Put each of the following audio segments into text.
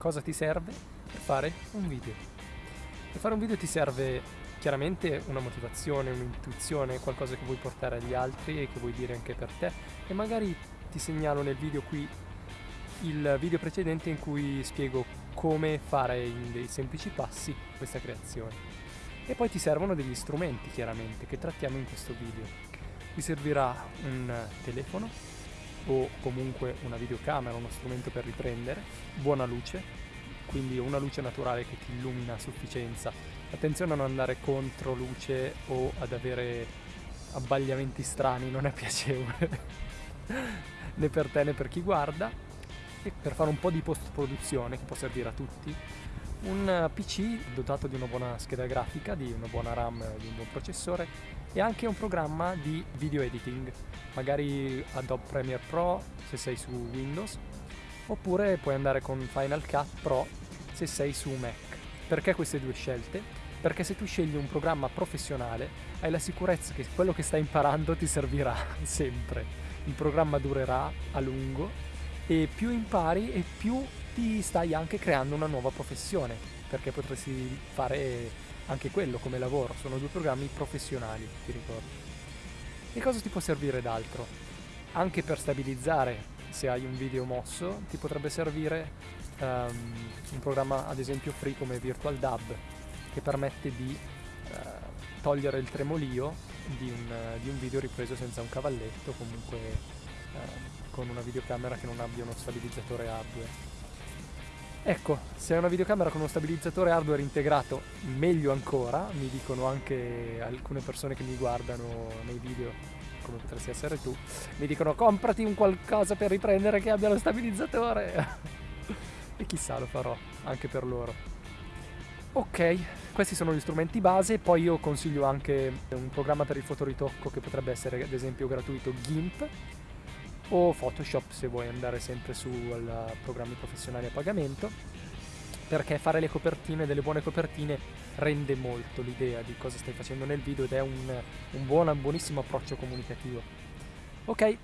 Cosa ti serve per fare un video? Per fare un video ti serve chiaramente una motivazione, un'intuizione, qualcosa che vuoi portare agli altri e che vuoi dire anche per te e magari ti segnalo nel video qui il video precedente in cui spiego come fare in dei semplici passi questa creazione. E poi ti servono degli strumenti chiaramente che trattiamo in questo video. Ti servirà un telefono, o comunque una videocamera, uno strumento per riprendere, buona luce, quindi una luce naturale che ti illumina a sufficienza. Attenzione a non andare contro luce o ad avere abbagliamenti strani, non è piacevole né per te né per chi guarda. E per fare un po' di post produzione che può servire a tutti, un PC dotato di una buona scheda grafica, di una buona RAM, di un buon processore e anche un programma di video editing, magari Adobe Premiere Pro se sei su Windows, oppure puoi andare con Final Cut Pro se sei su Mac. Perché queste due scelte? Perché se tu scegli un programma professionale hai la sicurezza che quello che stai imparando ti servirà sempre. Il programma durerà a lungo e più impari e più ti stai anche creando una nuova professione, perché potresti fare anche quello come lavoro, sono due programmi professionali, ti ricordo. E cosa ti può servire d'altro? Anche per stabilizzare se hai un video mosso ti potrebbe servire um, un programma ad esempio free come Virtual Dub che permette di uh, togliere il tremolio di un, uh, di un, video ripreso senza un cavalletto comunque uh, con una videocamera che non abbia uno stabilizzatore hardware Ecco, se è una videocamera con uno stabilizzatore hardware integrato, meglio ancora, mi dicono anche alcune persone che mi guardano nei video, come potresti essere tu, mi dicono comprati un qualcosa per riprendere che abbia lo stabilizzatore. e chissà, lo farò, anche per loro. Ok, questi sono gli strumenti base, poi io consiglio anche un programma per il fotoritocco che potrebbe essere ad esempio gratuito GIMP, o Photoshop se vuoi andare sempre su programmi professionali a pagamento perché fare le copertine, delle buone copertine rende molto l'idea di cosa stai facendo nel video ed è un, un buon, un buonissimo approccio comunicativo. Ok,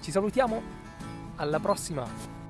ci salutiamo, alla prossima!